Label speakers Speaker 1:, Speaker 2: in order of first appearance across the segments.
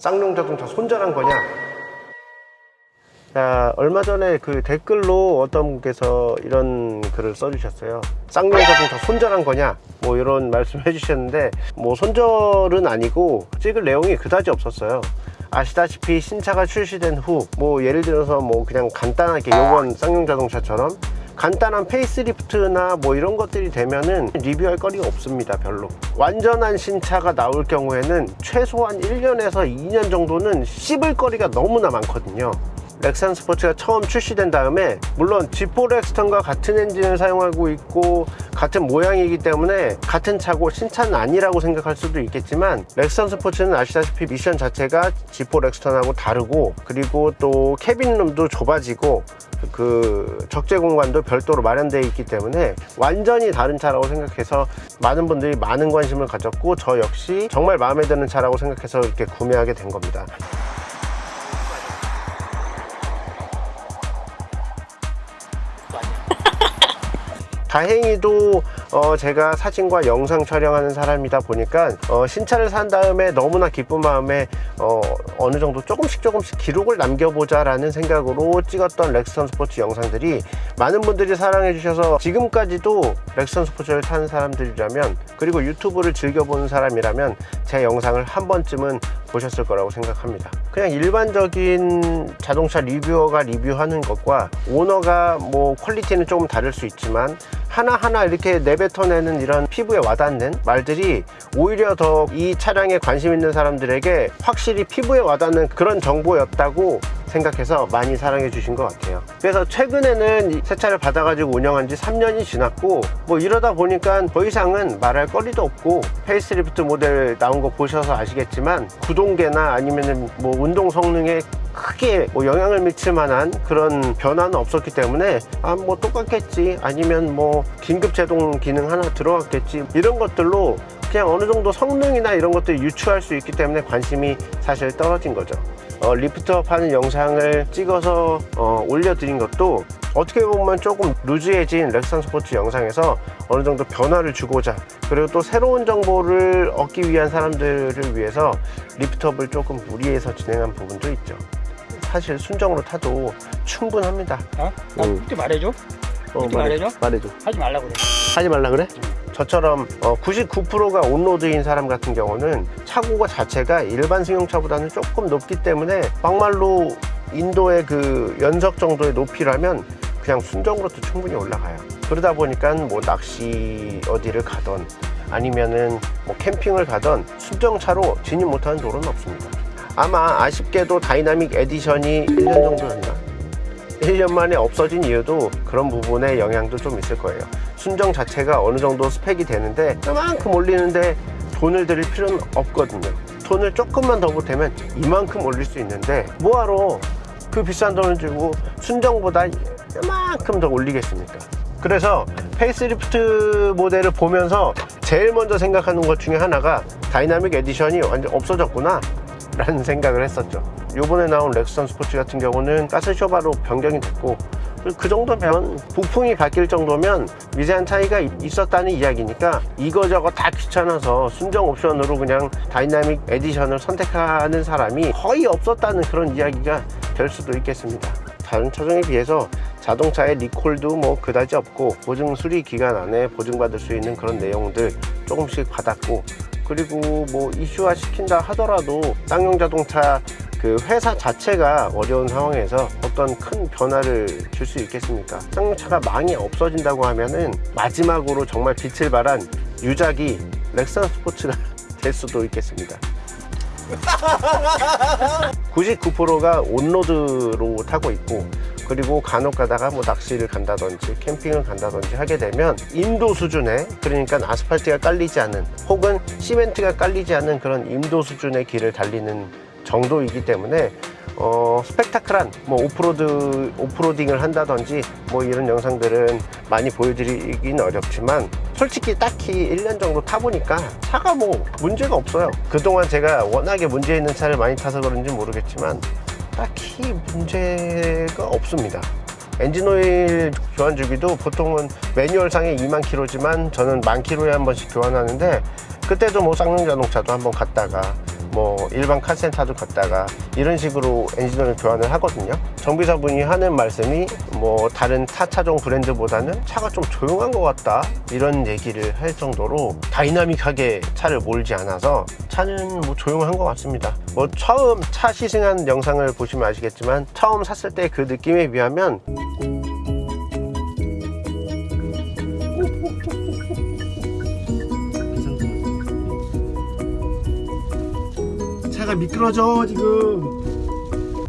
Speaker 1: 쌍용 자동차 손절한 거냐 자, 얼마 전에 그 댓글로 어떤 분께서 이런 글을 써주셨어요. 쌍용 자동차 손절한 거냐? 뭐 이런 말씀 해 주셨는데, 뭐 손절은 아니고 찍을 내용이 그다지 없었어요. 아시다시피 신차가 출시된 후, 뭐 예를 들어서 뭐 그냥 간단하게 요번 쌍용 자동차처럼 간단한 facelift나 뭐 이런 것들이 되면은 리뷰할 거리가 없습니다 별로. 완전한 신차가 나올 경우에는 최소한 1년에서 2년 정도는 씹을 거리가 너무나 많거든요 렉스턴 스포츠가 처음 출시된 다음에 물론 G4 렉스턴과 같은 엔진을 사용하고 있고 같은 모양이기 때문에 같은 차고 신차는 아니라고 생각할 수도 있겠지만 렉스턴 스포츠는 아시다시피 미션 자체가 G4 렉스턴하고 다르고 그리고 또 cabin room도 좁아지고 그 적재 공간도 별도로 마련되어 있기 때문에 완전히 다른 차라고 생각해서 많은 분들이 많은 관심을 가졌고 저 역시 정말 마음에 드는 차라고 생각해서 이렇게 구매하게 된 겁니다 다행히도 어 제가 사진과 영상 촬영하는 사람이다 보니까 어 신차를 산 다음에 너무나 기쁜 마음에 어 어느 정도 조금씩 조금씩 기록을 남겨보자 라는 생각으로 찍었던 렉선 스포츠 영상들이 많은 분들이 사랑해 주셔서 지금까지도 렉선 스포츠를 타는 사람들이라면 그리고 유튜브를 즐겨보는 사람이라면 제 영상을 한 번쯤은 보셨을 거라고 생각합니다. 그냥 일반적인 자동차 리뷰어가 리뷰하는 것과 오너가 뭐 퀄리티는 조금 다를 수 있지만 하나하나 이렇게 내뱉어내는 이런 피부에 와닿는 말들이 오히려 더 이 차량에 관심 있는 사람들에게 확실히 피부에 와닿는 그런 정보였다고 생각해서 많이 사랑해 주신 것 같아요. 그래서 최근에는 새 차를 받아 가지고 운영한 지 3년이 지났고 뭐 이러다 보니까 더 이상은 말할 거리도 없고 페이스리프트 모델 나온 거 보셔서 아시겠지만 구동계나 아니면은 뭐 운동 성능에 크게 뭐 영향을 미칠 만한 그런 변화는 없었기 때문에 아 뭐 똑같겠지 아니면 뭐 긴급 제동 기능 하나 들어갔겠지 이런 것들로 그냥 어느 정도 성능이나 이런 것들 유추할 수 있기 때문에 관심이 사실 떨어진 거죠 어, lift up 하는 영상을 찍어서 어, 올려드린 것도 어떻게 보면 조금 루즈해진 렉스턴 스포츠 영상에서 어느 정도 변화를 주고자 그리고 또 새로운 정보를 얻기 위한 사람들을 위해서 lift up을 조금 무리해서 진행한 부분도 있죠 사실 순정으로 타도 충분합니다
Speaker 2: 어? 나
Speaker 1: 음.
Speaker 2: 그때 말해줘.
Speaker 1: 어,
Speaker 2: 말해줘?
Speaker 1: 말해줘
Speaker 2: 하지 말라고 그래.
Speaker 1: 하지 말라 그래? 저처럼 99%가 on-road인 사람 같은 경우는 차고가 자체가 일반 승용차보다는 조금 높기 때문에 막말로 인도의 그 연석 정도의 높이라면 그냥 순정으로도 충분히 올라가요. 그러다 보니까 뭐 낚시 어디를 가던 아니면은 뭐 캠핑을 가던 순정차로 진입 못하는 도로는 없습니다. 아마 아쉽게도 Dynamic Edition이 1년 정도였나? 1년 만에 없어진 이유도 그런 부분에 영향도 좀 있을 거예요 순정 자체가 어느 정도 스펙이 되는데 그만큼 올리는데 돈을 들일 필요는 없거든요. 돈을 조금만 더 보태면 이만큼 올릴 수 있는데 뭐하러 그 비싼 돈을 주고 순정보다 이만큼 더 올리겠습니까? 그래서 페이스리프트 모델을 보면서 제일 먼저 생각하는 것 중에 하나가 Dynamic Edition이 완전 없어졌구나 라는 생각을 했었죠. 요번에 나온 렉스턴 스포츠 같은 경우는 가스 쇼바로 변경이 됐고 그 정도면 부품이 바뀔 정도면 미세한 차이가 있었다는 이야기니까 이거저거 다 귀찮아서 순정 옵션으로 그냥 Dynamic Edition을 선택하는 사람이 거의 없었다는 그런 이야기가 될 수도 있겠습니다. 다른 차종에 비해서 자동차의 리콜도 뭐 그다지 없고 보증 수리 기간 안에 보증받을 수 있는 그런 내용들 조금씩 받았고 그리고 뭐 이슈화 시킨다 하더라도 쌍용 자동차 그 회사 자체가 어려운 상황에서 어떤 큰 변화를 줄 수 있겠습니까? 쌍용차가 망이 없어진다고 하면은 마지막으로 정말 빛을 발한 유작이 렉선 스포츠가 될 수도 있겠습니다. 99%가 온로드로 타고 있고 그리고 간혹 가다가 뭐 낚시를 간다든지 캠핑을 간다든지 하게 되면 인도 수준의 그러니까 아스팔트가 깔리지 않은 혹은 시멘트가 깔리지 않은 그런 인도 수준의 길을 달리는 정도이기 때문에 어, 스펙타클한 뭐 오프로드 오프로딩을 한다든지 뭐 이런 영상들은 많이 보여드리긴 어렵지만 솔직히 딱히 1년 정도 타보니까 차가 뭐 문제가 없어요. 그동안 제가 워낙에 문제 있는 차를 많이 타서 그런지 모르겠지만 딱히 문제가 없습니다. 엔진오일 교환 주기도 보통은 매뉴얼상에 2만 킬로지만 저는 만 킬로에 한 번씩 교환하는데 그때도 뭐 쌍용 자동차도 한번 갔다가 뭐 일반 카센터도 갔다가 이런 식으로 엔진오일 교환을 하거든요. 정비사분이 하는 말씀이 뭐 다른 타 차종 브랜드보다는 차가 좀 조용한 것 같다 이런 얘기를 할 정도로 다이나믹하게 차를 몰지 않아서 차는 뭐 조용한 것 같습니다. 뭐 처음 차 시승한 영상을 보시면 아시겠지만 처음 샀을 때 그 느낌에 비하면 차가 미끄러져 지금.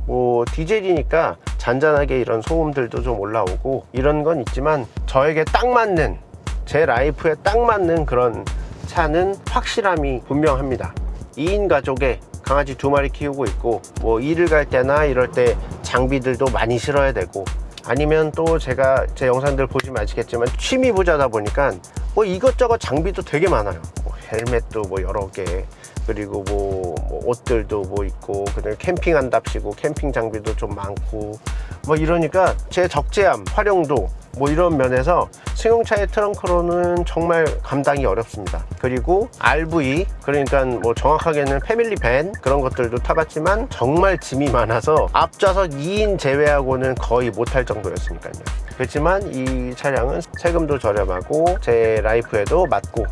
Speaker 1: 뭐 디젤이니까 잔잔하게 이런 소음들도 좀 올라오고 이런 건 있지만 저에게 딱 맞는 제 라이프에 딱 맞는 그런 차는 확실함이 분명합니다. 2인 가족에 강아지 두 마리 키우고 있고 뭐 일을 갈 때나 이럴 때 장비들도 많이 실어야 되고 아니면 또 제가 제 영상들 보시면 아시겠지만 취미 부자다 보니까 뭐 이것저것 장비도 되게 많아요. 뭐 헬멧도 뭐 여러 개 그리고 뭐, 뭐 옷들도 뭐 있고 그다음에 캠핑한답시고 캠핑 장비도 좀 많고 뭐 이러니까 제 적재함 활용도 뭐 이런 면에서 승용차의 트렁크로는 정말 감당이 어렵습니다. 그리고 RV 그러니까 뭐 정확하게는 패밀리 밴 그런 것들도 타봤지만 정말 짐이 많아서 앞좌석 2인 제외하고는 거의 못할 정도였으니까요. 그렇지만 이 차량은 세금도 저렴하고 제 라이프에도 맞고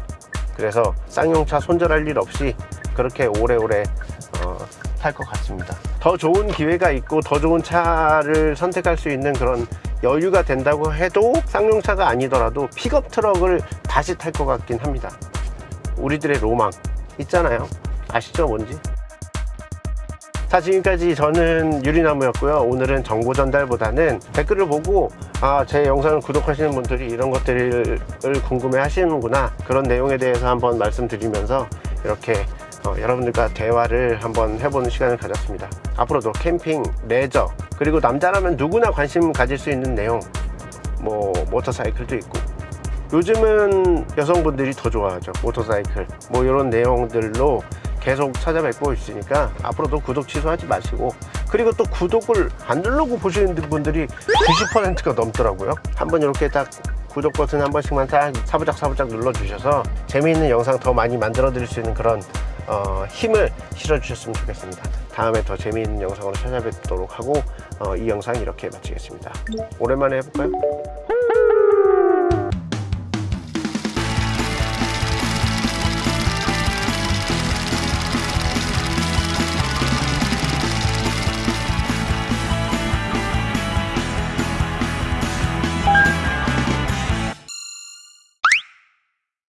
Speaker 1: 그래서 쌍용차 손절할 일 없이 그렇게 오래오래 어, 탈것 같습니다. 더 좋은 기회가 있고 더 좋은 차를 선택할 수 있는 그런 여유가 된다고 해도 쌍용차가 아니더라도 픽업 트럭을 다시 탈 것 같긴 합니다. 우리들의 로망 있잖아요. 아시죠 뭔지? 자 지금까지 저는 유리나무였고요. 오늘은 정보 전달보다는 댓글을 보고 아 제 영상을 구독하시는 분들이 이런 것들을 궁금해 하시는구나. 그런 내용에 대해서 한번 말씀드리면서 이렇게 어, 여러분들과 대화를 한번 해보는 시간을 가졌습니다. 앞으로도 캠핑, 레저 그리고 남자라면 누구나 관심 가질 수 있는 내용 뭐 모터사이클도 있고. 요즘은 여성분들이 더 좋아하죠. 모터사이클. 뭐 이런 내용들로 계속 찾아뵙고 있으니까 앞으로도 구독 취소하지 마시고 그리고 또 구독을 안 누르고 보시는 분들이 90%가 넘더라고요. 한번 이렇게 딱 구독 버튼 한 번씩만 딱 사부작 사부작 눌러 주셔서 재미있는 영상 더 많이 만들어 드릴 수 있는 그런 어, 힘을 실어 주셨으면 좋겠습니다. 다음에 더 재미있는 영상으로 찾아뵙도록 하고 어, 이 영상 이렇게 마치겠습니다. 오랜만에 해볼까요?